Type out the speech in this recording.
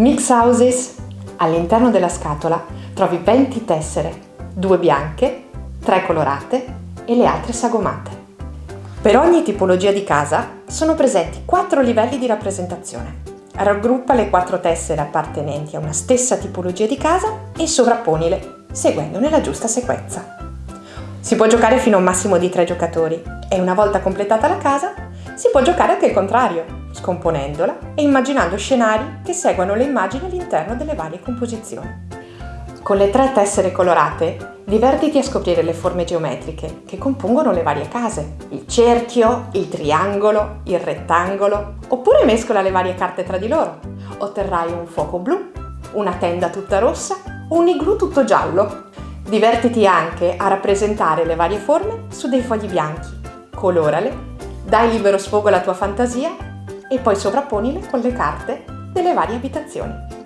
Mix Houses. All'interno della scatola trovi 20 tessere, due bianche, tre colorate e le altre sagomate. Per ogni tipologia di casa sono presenti quattro livelli di rappresentazione. Raggruppa le quattro tessere appartenenti a una stessa tipologia di casa e sovrapponile, seguendone la giusta sequenza. Si può giocare fino a un massimo di tre giocatori e una volta completata la casa si può giocare anche il contrario, scomponendola e immaginando scenari che seguano le immagini all'interno delle varie composizioni. Con le tre tessere colorate divertiti a scoprire le forme geometriche che compongono le varie case, il cerchio, il triangolo, il rettangolo, oppure mescola le varie carte tra di loro. Otterrai un fuoco blu, una tenda tutta rossa un igloo tutto giallo. Divertiti anche a rappresentare le varie forme su dei fogli bianchi, colorale, dai libero sfogo alla tua fantasia e poi sovrapponile con le carte delle varie abitazioni.